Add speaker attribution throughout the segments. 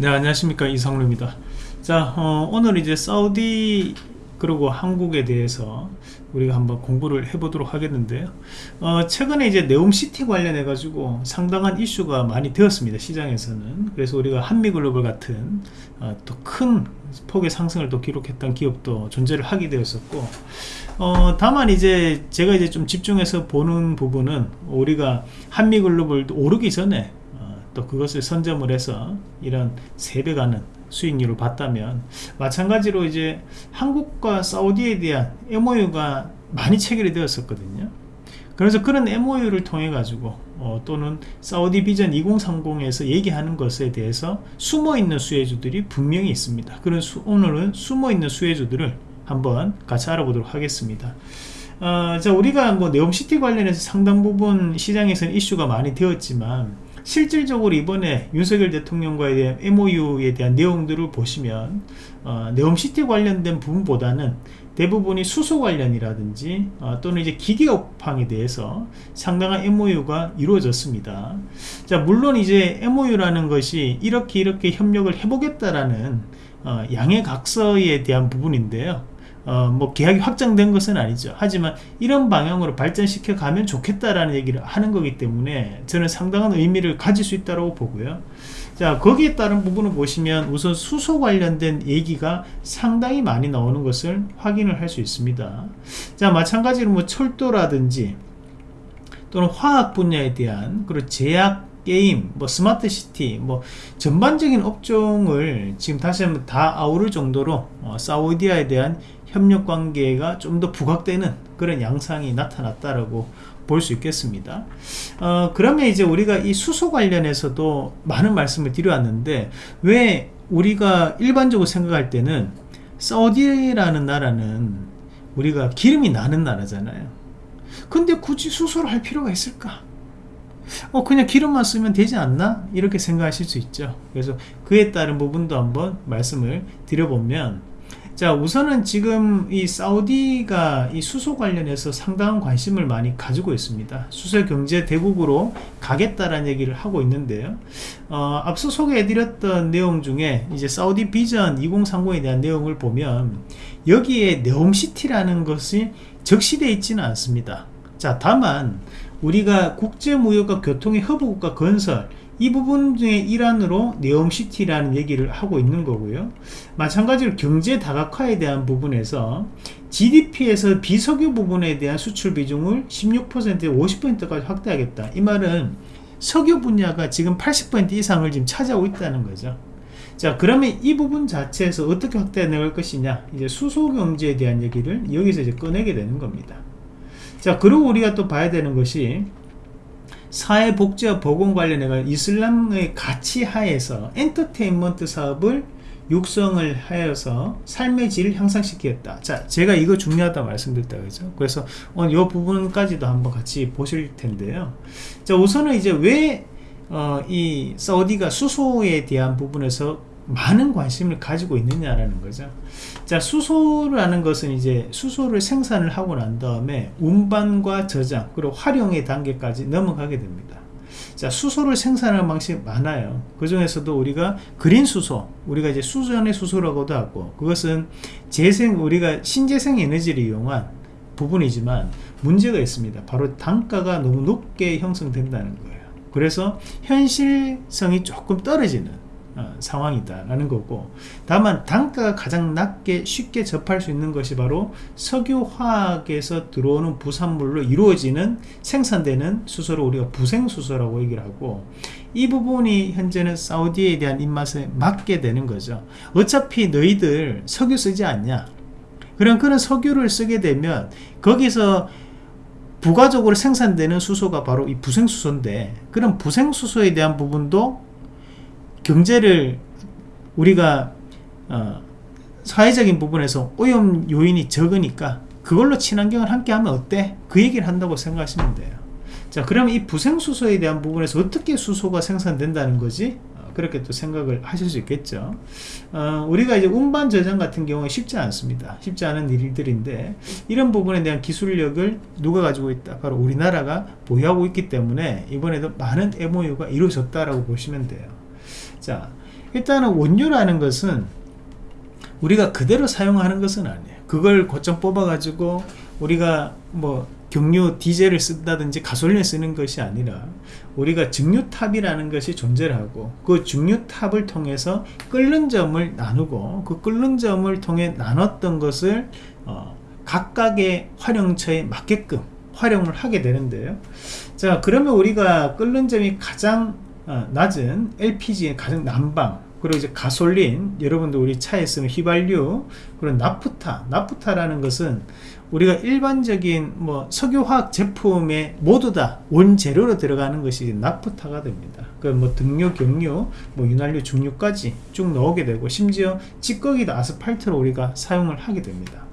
Speaker 1: 네 안녕하십니까. 이상루입니다. 자 어, 오늘 이제 사우디 그리고 한국에 대해서 우리가 한번 공부를 해보도록 하겠는데요 어, 최근에 이제 네옴시티 관련해 가지고 상당한 이슈가 많이 되었습니다 시장에서는. 그래서 우리가 한미글로벌 같은 어, 또큰 폭의 상승을 또 기록했던 기업도 존재를 하게 되었었고 어, 다만 이제 제가 이제 좀 집중해서 보는 부분은 우리가 한미글로벌도 오르기 전에 또 그것을 선점을 해서 이런 3배 가는 수익률을 봤다면 마찬가지로 이제 한국과 사우디에 대한 MOU가 많이 체결이 되었었거든요. 그래서 그런 MOU를 통해 가지고 어, 또는 사우디 비전 2030에서 얘기하는 것에 대해서 숨어있는 수혜주들이 분명히 있습니다. 그런 수, 오늘은 숨어있는 수혜주들을 한번 같이 알아보도록 하겠습니다. 어, 자 우리가 뭐 네옴시티 관련해서 상당 부분 시장에서는 이슈가 많이 되었지만 실질적으로 이번에 윤석열 대통령과에 대한 MOU에 대한 내용들을 보시면 어, 네옴시티 관련된 부분보다는 대부분이 수소 관련이라든지 어, 또는 이제 기계업황에 대해서 상당한 MOU가 이루어졌습니다. 자 물론 이제 MOU라는 것이 이렇게 이렇게 협력을 해보겠다라는 어, 양해각서에 대한 부분인데요. 어, 뭐 계약이 확정된 것은 아니죠. 하지만 이런 방향으로 발전시켜 가면 좋겠다라는 얘기를 하는 거기 때문에 저는 상당한 의미를 가질 수 있다고 보고요. 자 거기에 따른 부분을 보시면 우선 수소 관련된 얘기가 상당히 많이 나오는 것을 확인을 할 수 있습니다. 자 마찬가지로 뭐 철도라든지 또는 화학 분야에 대한 그리고 제약 게임, 뭐 스마트 시티, 뭐 전반적인 업종을 지금 다시 한번 다 아우를 정도로 어, 사우디아에 대한 협력 관계가 좀 더 부각되는 그런 양상이 나타났다라고 볼 수 있겠습니다. 어, 그러면 이제 우리가 이 수소 관련해서도 많은 말씀을 드려왔는데 왜 우리가 일반적으로 생각할 때는 사우디라는 나라는 우리가 기름이 나는 나라잖아요. 근데 굳이 수소를 할 필요가 있을까? 어 그냥 기름만 쓰면 되지 않나? 이렇게 생각하실 수 있죠. 그래서 그에 따른 부분도 한번 말씀을 드려보면 자 우선은 지금 이 사우디가 이 수소 관련해서 상당한 관심을 많이 가지고 있습니다 수소 경제 대국으로 가겠다라는 얘기를 하고 있는데요 어, 앞서 소개해드렸던 내용 중에 이제 사우디 비전 2030에 대한 내용을 보면 여기에 네옴시티라는 것이 적시되어 있지는 않습니다 자 다만 우리가 국제무역과 교통의 허브국가 건설 이 부분 중의 일환으로 네옴시티라는 얘기를 하고 있는 거고요. 마찬가지로 경제 다각화에 대한 부분에서 GDP에서 비석유 부분에 대한 수출 비중을 16%에 50%까지 확대하겠다. 이 말은 석유 분야가 지금 80% 이상을 지금 차지하고 있다는 거죠. 자 그러면 이 부분 자체에서 어떻게 확대해 나갈 것이냐? 이제 수소 경제에 대한 얘기를 여기서 이제 꺼내게 되는 겁니다 자 그리고 우리가 또 봐야 되는 것이 사회복지와 보건 관련해 이슬람의 가치 하에서 엔터테인먼트 사업을 육성을 하여서 삶의 질을 향상시키겠다. 자 제가 이거 중요하다 말씀드렸다 그죠. 그래서 오늘 이 부분까지도 한번 같이 보실 텐데요. 자 우선은 이제 왜이 어, 사우디가 수소에 대한 부분에서 많은 관심을 가지고 있느냐라는 거죠. 자 수소라는 것은 이제 수소를 생산을 하고 난 다음에 운반과 저장 그리고 활용의 단계까지 넘어가게 됩니다. 자 수소를 생산하는 방식이 많아요. 그 중에서도 우리가 그린 수소 우리가 이제 수전의 수소라고도 하고 그것은 재생 우리가 신재생 에너지를 이용한 부분이지만 문제가 있습니다. 바로 단가가 너무 높게 형성된다는 거예요. 그래서 현실성이 조금 떨어지는 어, 상황이다 라는 거고. 다만 단가가 가장 낮게 쉽게 접할 수 있는 것이 바로 석유화학에서 들어오는 부산물로 이루어지는 생산되는 수소를 우리가 부생수소라고 얘기를 하고 이 부분이 현재는 사우디에 대한 입맛에 맞게 되는 거죠. 어차피 너희들 석유 쓰지 않냐? 그런 그런 석유를 쓰게 되면 거기서 부가적으로 생산되는 수소가 바로 이 부생수소인데 그런 부생수소에 대한 부분도 경제를 우리가 어, 사회적인 부분에서 오염 요인이 적으니까 그걸로 친환경을 함께 하면 어때? 그 얘기를 한다고 생각하시면 돼요. 자 그러면 이 부생수소에 대한 부분에서 어떻게 수소가 생산된다는 거지? 어, 그렇게 또 생각을 하실 수 있겠죠. 어, 우리가 이제 운반 저장 같은 경우에 쉽지 않습니다. 쉽지 않은 일들인데 이런 부분에 대한 기술력을 누가 가지고 있다? 바로 우리나라가 보유하고 있기 때문에 이번에도 많은 MOU가 이루어졌다라고 보시면 돼요 자 일단은 원료라는 것은 우리가 그대로 사용하는 것은 아니에요. 그걸 고점 뽑아 가지고 우리가 뭐 경유 디젤을 쓴다든지 가솔린을 쓰는 것이 아니라 우리가 증류탑이라는 것이 존재를 하고 그 증류탑을 통해서 끓는 점을 나누고 그 끓는 점을 통해 나눴던 것을 어, 각각의 활용처에 맞게끔 활용을 하게 되는데요. 자 그러면 우리가 끓는 점이 가장 어, 낮은 LPG의 가장 난방 그리고 이제 가솔린 여러분들 우리 차에 쓰는 휘발유 그리고 나프타. 나프타라는 것은 우리가 일반적인 뭐 석유화학 제품에 모두 다 원재료로 들어가는 것이 나프타가 됩니다. 그뭐 등유 경유 뭐 윤활유 중유까지 쭉 넣게 되고 심지어 찌꺼기도 아스팔트로 우리가 사용을 하게 됩니다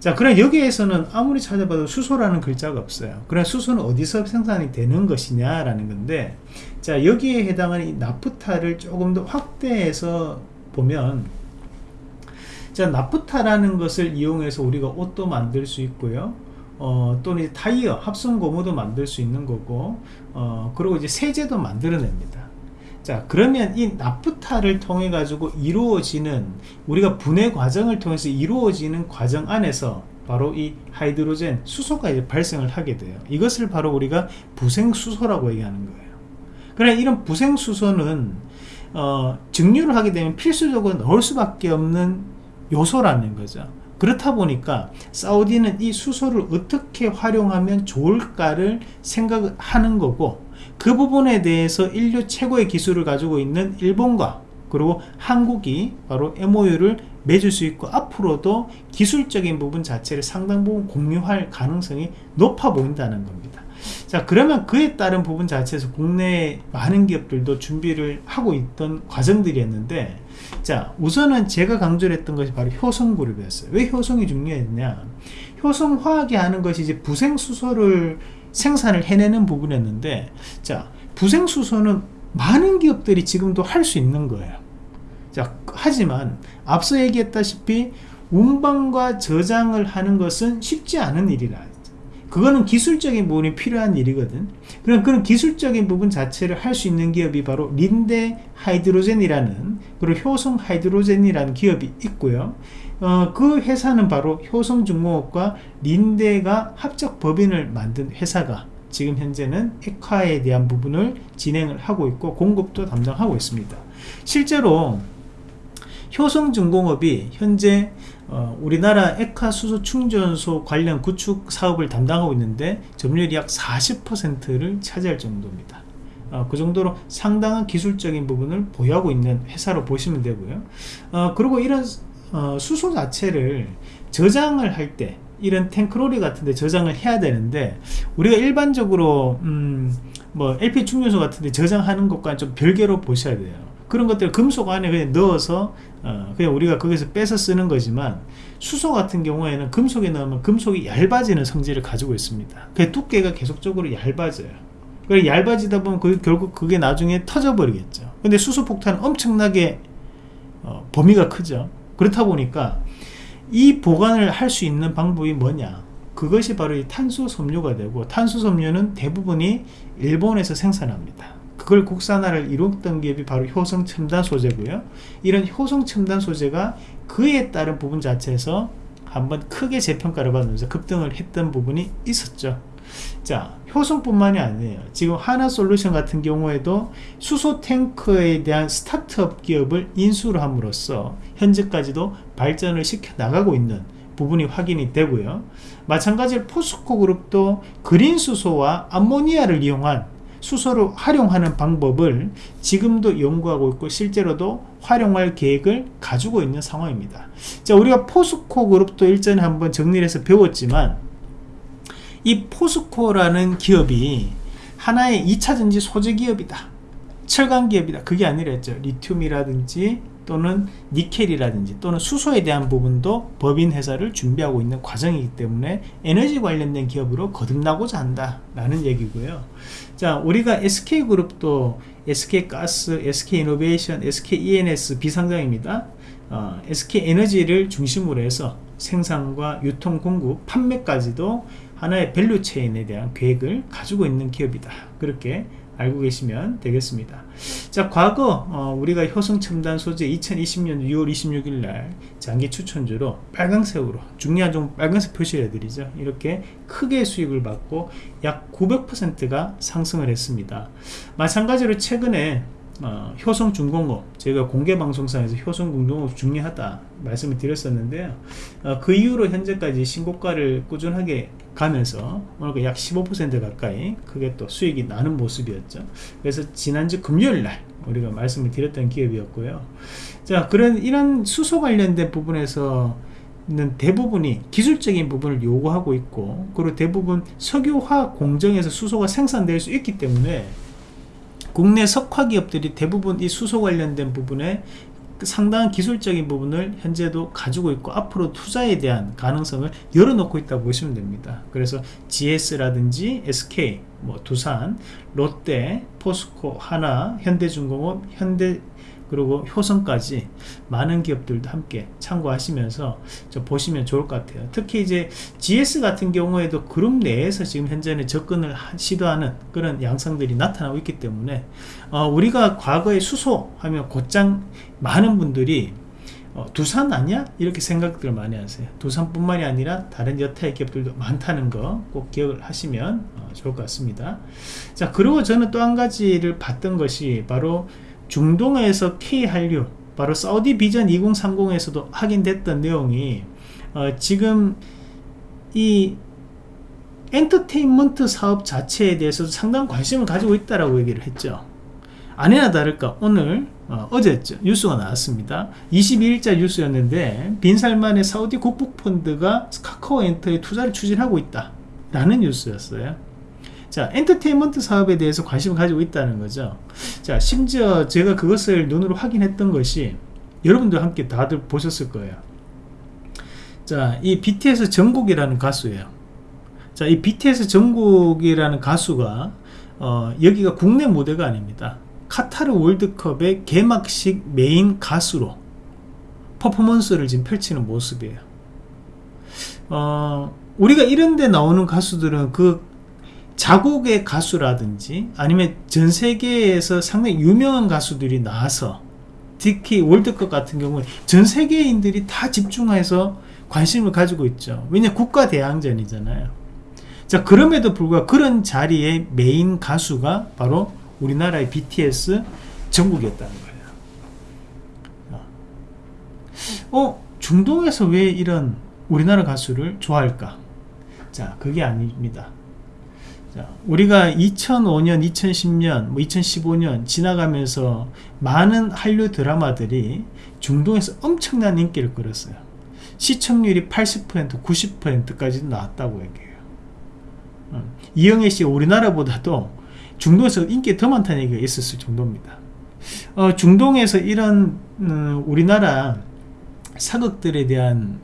Speaker 1: 자 그럼 여기에서는 아무리 찾아봐도 수소라는 글자가 없어요. 그럼 수소는 어디서 생산이 되는 것이냐 라는 건데 자 여기에 해당하는 이 나프타를 조금 더 확대해서 보면 자 나프타라는 것을 이용해서 우리가 옷도 만들 수 있고요. 어, 또는 타이어 합성 고무도 만들 수 있는 거고 어, 그리고 이제 세제도 만들어냅니다 자 그러면 이 나프타를 통해 가지고 이루어지는 우리가 분해 과정을 통해서 이루어지는 과정 안에서 바로 이 하이드로젠 수소가 이제 발생을 하게 돼요. 이것을 바로 우리가 부생수소라고 얘기하는 거예요. 그래 이런 부생수소는 어, 증류를 하게 되면 필수적으로 넣을 수밖에 없는 요소라는 거죠. 그렇다 보니까 사우디는 이 수소를 어떻게 활용하면 좋을까를 생각하는 거고 그 부분에 대해서 인류 최고의 기술을 가지고 있는 일본과 그리고 한국이 바로 MOU를 맺을 수 있고 앞으로도 기술적인 부분 자체를 상당 부분 공유할 가능성이 높아 보인다는 겁니다. 자 그러면 그에 따른 부분 자체에서 국내 많은 기업들도 준비를 하고 있던 과정들이었는데 자 우선은 제가 강조를 했던 것이 바로 효성그룹이었어요. 왜 효성이 중요했냐? 효성화학이 하는 것이 이제 부생수소를 생산을 해내는 부분이었는데 자 부생수소는 많은 기업들이 지금도 할 수 있는 거예요. 자 하지만 앞서 얘기했다시피 운반과 저장을 하는 것은 쉽지 않은 일이라. 그거는 기술적인 부분이 필요한 일이거든. 그럼 그런 기술적인 부분 자체를 할 수 있는 기업이 바로 린데 하이드로젠이라는 그리고 효성 하이드로젠이라는 기업이 있고요 어, 그 회사는 바로 효성중공업과 린데가 합작 법인을 만든 회사가 지금 현재는 액화에 대한 부분을 진행을 하고 있고 공급도 담당하고 있습니다. 실제로 효성중공업이 현재 어, 우리나라 액화 수소 충전소 관련 구축 사업을 담당하고 있는데 점유율이 약 40%를 차지할 정도입니다. 어, 그 정도로 상당한 기술적인 부분을 보유하고 있는 회사로 보시면 되고요. 어, 그리고 이런 어, 수소 자체를 저장을 할 때 이런 탱크로리 같은데 저장을 해야 되는데 우리가 일반적으로 음, 뭐 LP 충전소 같은데 저장하는 것과 좀 별개로 보셔야 돼요. 그런 것들 금속 안에 그냥 넣어서 어, 그냥 우리가 거기서 빼서 쓰는 거지만 수소 같은 경우에는 금속에 넣으면 금속이 얇아지는 성질을 가지고 있습니다. 그 두께가 계속적으로 얇아져요. 그래 얇아지다 보면 그, 결국 그게 나중에 터져 버리겠죠. 근데 수소 폭탄은 엄청나게 어, 범위가 크죠 그렇다 보니까 이 보관을 할 수 있는 방법이 뭐냐? 그것이 바로 이 탄소 섬유가 되고 탄소 섬유는 대부분이 일본에서 생산합니다. 그걸 국산화를 이뤘던 기업이 바로 효성 첨단 소재고요. 이런 효성 첨단 소재가 그에 따른 부분 자체에서 한번 크게 재평가를 받으면서 급등을 했던 부분이 있었죠 자 효성뿐만이 아니에요. 지금 하나솔루션 같은 경우에도 수소 탱크에 대한 스타트업 기업을 인수를 함으로써 현재까지도 발전을 시켜 나가고 있는 부분이 확인이 되고요. 마찬가지로 포스코 그룹도 그린 수소와 암모니아를 이용한 수소를 활용하는 방법을 지금도 연구하고 있고 실제로도 활용할 계획을 가지고 있는 상황입니다. 자 우리가 포스코 그룹도 일전에 한번 정리를 해서 배웠지만 이 포스코라는 기업이 하나의 2차전지 소재 기업이다. 철강 기업이다. 그게 아니라 했죠. 리튬이라든지 또는 니켈이라든지 또는 수소에 대한 부분도 법인 회사를 준비하고 있는 과정이기 때문에 에너지 관련된 기업으로 거듭나고자 한다 라는 얘기고요. 자 우리가 SK그룹도 SK가스, SK이노베이션, SKENS 비상장입니다. 어, SK에너지를 중심으로 해서 생산과 유통 공급 판매까지도 하나의 value chain에 대한 계획을 가지고 있는 기업이다. 그렇게 알고 계시면 되겠습니다. 자 과거 어, 우리가 효성첨단 소재 2020년 6월 26일 날 장기 추천주로 빨강색으로 중요한 종 빨간색 표시를 해드리죠. 이렇게 크게 수익을 받고 약 900%가 상승을 했습니다. 마찬가지로 최근에 어, 효성중공업 제가 공개방송상에서 효성중공업 중요하다 말씀을 드렸었는데요. 어, 그 이후로 현재까지 신고가를 꾸준하게 가면서 오늘 약 15% 가까이 크게 또 수익이 나는 모습이었죠. 그래서 지난주 금요일날 우리가 말씀을 드렸던 기업이었고요. 자 그런 이런 수소 관련된 부분에서 는 대부분이 기술적인 부분을 요구하고 있고 그리고 대부분 석유화학 공정에서 수소가 생산될 수 있기 때문에 국내 석화 기업들이 대부분 이 수소 관련된 부분에 상당한 기술적인 부분을 현재도 가지고 있고 앞으로 투자에 대한 가능성을 열어놓고 있다고 보시면 됩니다. 그래서 GS라든지 SK 뭐 두산 롯데 포스코 하나 현대중공업 현대 그리고 효성까지 많은 기업들도 함께 참고하시면서 보시면 좋을 것 같아요. 특히 이제 GS 같은 경우에도 그룹 내에서 지금 현재는 접근을 시도하는 그런 양상들이 나타나고 있기 때문에 어, 우리가 과거에 수소 하면 곧장 많은 분들이 어, 두산 아니야? 이렇게 생각들을 많이 하세요. 두산뿐만이 아니라 다른 여타의 기업들도 많다는 거 꼭 기억을 하시면 어, 좋을 것 같습니다. 자 그리고 저는 또 한 가지를 봤던 것이 바로 중동에서 K한류 바로 사우디 비전 2030에서도 확인됐던 내용이 어, 지금 이 엔터테인먼트 사업 자체에 대해서도 상당한 관심을 가지고 있다라고 얘기를 했죠. 아니나 다를까 오늘 어, 제죠 뉴스가 나왔습니다. 22일자 뉴스였는데 빈살만의 사우디 국부펀드가 카카오 엔터에 투자를 추진하고 있다 라는 뉴스였어요 자 엔터테인먼트 사업에 대해서 관심을 가지고 있다는 거죠. 자 심지어 제가 그것을 눈으로 확인했던 것이 여러분들 함께 다들 보셨을 거예요. 자이 BTS 정국이라는 가수예요. 자이 BTS 정국이라는 가수가 어, 여기가 국내 무대가 아닙니다. 카타르 월드컵의 개막식 메인 가수로 퍼포먼스를 지금 펼치는 모습이에요. 어, 우리가 이런데 나오는 가수들은 그 자국의 가수라든지 아니면 전 세계에서 상당히 유명한 가수들이 나와서 특히 월드컵 같은 경우는 전 세계인들이 다 집중해서 관심을 가지고 있죠. 왜냐 국가 대항전이잖아요. 자 그럼에도 불구하고 그런 자리에 메인 가수가 바로 우리나라의 BTS 전국이었다는 거예요. 어 중동에서 왜 이런 우리나라 가수를 좋아할까? 자 그게 아닙니다. 자, 우리가 2005년, 2010년, 뭐 2015년 지나가면서 많은 한류 드라마들이 중동에서 엄청난 인기를 끌었어요. 시청률이 80%, 90%까지 나왔다고 얘기해요. 음, 이영애 씨가 우리나라보다도 중동에서 인기 더 많다는 얘기가 있었을 정도입니다. 어, 중동에서 이런 음, 우리나라 사극들에 대한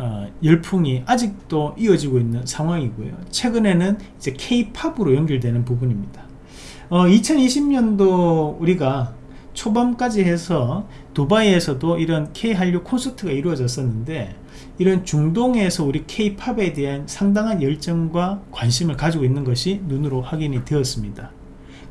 Speaker 1: 어, 열풍이 아직도 이어지고 있는 상황이고요. 최근에는 이제 K-팝으로 연결되는 부분입니다. 어, 2020년도 우리가 초반까지 해서 두바이에서도 이런 K-한류 콘서트가 이루어졌었는데 이런 중동에서 우리 K-팝에 대한 상당한 열정과 관심을 가지고 있는 것이 눈으로 확인이 되었습니다.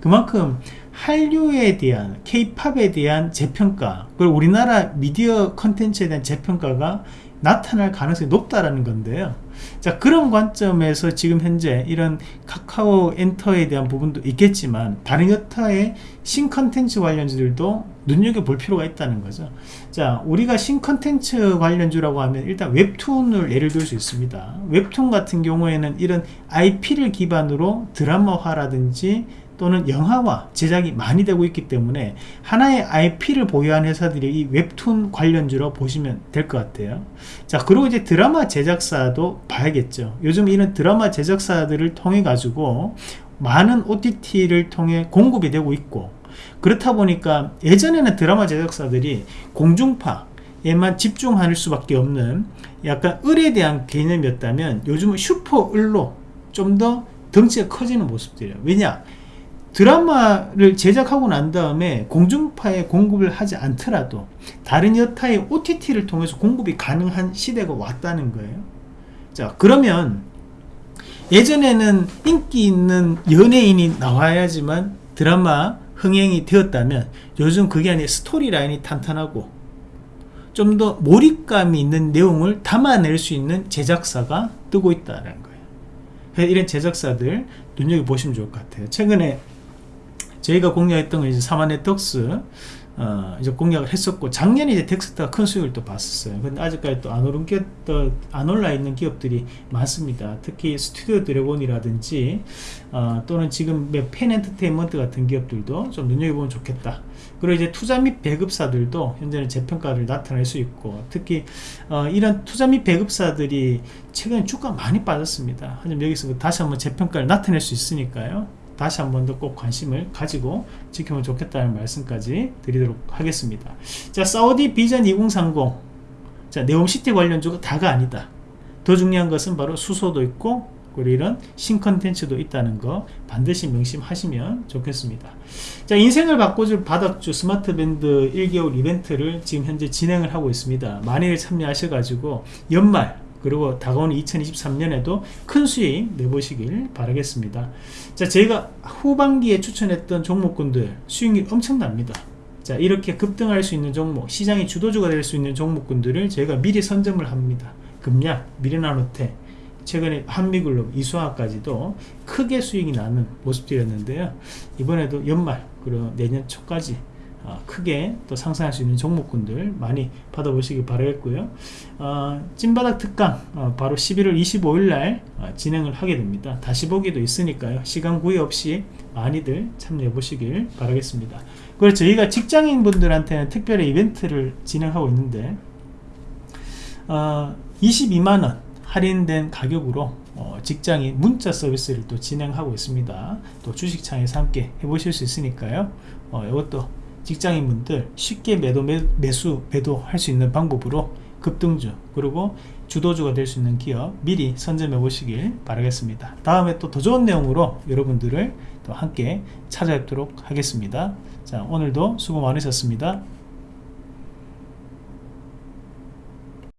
Speaker 1: 그만큼 한류에 대한 K-팝에 대한 재평가 그리고 우리나라 미디어 컨텐츠에 대한 재평가가 나타날 가능성이 높다라는 건데요. 자 그런 관점에서 지금 현재 이런 카카오 엔터에 대한 부분도 있겠지만 다른 여타의 신컨텐츠 관련주들도 눈여겨볼 필요가 있다는 거죠. 자 우리가 신컨텐츠 관련주라고 하면 일단 웹툰을 예를 들 수 있습니다. 웹툰 같은 경우에는 이런 IP를 기반으로 드라마화라든지 또는 영화화 제작이 많이 되고 있기 때문에 하나의 IP를 보유한 회사들이 이 웹툰 관련주로 보시면 될 것 같아요. 자 그리고 이제 드라마 제작사도 봐야겠죠. 요즘 이런 드라마 제작사들을 통해 가지고 많은 OTT를 통해 공급이 되고 있고 그렇다 보니까 예전에는 드라마 제작사들이 공중파 에만 집중할 수밖에 없는 약간 을에 대한 개념이었다면 요즘은 슈퍼 을로 좀 더 덩치가 커지는 모습들이에요. 왜냐 드라마를 제작하고 난 다음에 공중파에 공급을 하지 않더라도 다른 여타의 OTT를 통해서 공급이 가능한 시대가 왔다는 거예요 자 그러면 예전에는 인기 있는 연예인이 나와야지만 드라마 흥행이 되었다면 요즘 그게 아니라 스토리 라인이 탄탄하고 좀 더 몰입감이 있는 내용을 담아낼 수 있는 제작사가 뜨고 있다는 거예요. 이런 제작사들 눈여겨보시면 좋을 것 같아요. 최근에 저희가 공략했던 건 이제 삼화네트웍스 어, 이제 공략을 했었고 작년에 이제 덱스터가 큰 수익을 또 봤었어요. 근데 아직까지 또 안 오른 기업, 또안 올라 있는 기업들이 많습니다. 특히 스튜디오 드래곤이라든지 어, 또는 지금 펜 엔터테인먼트 같은 기업들도 좀 눈여겨보면 좋겠다. 그리고 이제 투자 및 배급사들도 현재는 재평가를 나타낼 수 있고 특히 어, 이런 투자 및 배급사들이 최근에 주가 많이 빠졌습니다. 하지만 여기서 다시 한번 재평가를 나타낼 수 있으니까요. 다시 한 번 더 꼭 관심을 가지고 지키면 좋겠다는 말씀까지 드리도록 하겠습니다. 자, 사우디 비전 2030. 자, 네옴시티 관련주가 다가 아니다. 더 중요한 것은 바로 수소도 있고, 그리고 이런 신컨텐츠도 있다는 거 반드시 명심하시면 좋겠습니다. 자, 인생을 바꿔줄 바닥주 스마트 밴드 1개월 이벤트를 지금 현재 진행을 하고 있습니다. 많이들 참여하셔가지고 연말 그리고 다가오는 2023년에도 큰 수익 내보시길 바라겠습니다. 자, 저희가 후반기에 추천했던 종목군들 수익률 엄청납니다. 자, 이렇게 급등할 수 있는 종목, 시장의 주도주가 될 수 있는 종목군들을 저희가 미리 선점을 합니다. 금약, 미래나노테, 최근에 한미글로 이수화까지도 크게 수익이 나는 모습들이었는데요. 이번에도 연말, 그리고 내년 초까지 어, 크게 또 상승할 수 있는 종목군들 많이 받아보시기 바라겠고요. 어, 찐바닥 특강 어, 바로 11월 25일날 어, 진행을 하게 됩니다. 다시 보기도 있으니까요. 시간 구애 없이 많이들 참여해 보시길 바라겠습니다. 그리고 저희가 직장인 분들한테는 특별히 이벤트를 진행하고 있는데 22만원 어, 할인된 가격으로 어, 직장인 문자 서비스를 또 진행하고 있습니다. 또 주식창에서 함께 해보실 수 있으니까요. 이것도 직장인분들 쉽게 매도 매, 수 매도할 수 있는 방법으로 급등주 그리고 주도주가 될 수 있는 기업 미리 선점해 보시길 바라겠습니다. 다음에 또 더 좋은 내용으로 여러분들을 또 함께 찾아뵙도록 하겠습니다. 자 오늘도 수고 많으셨습니다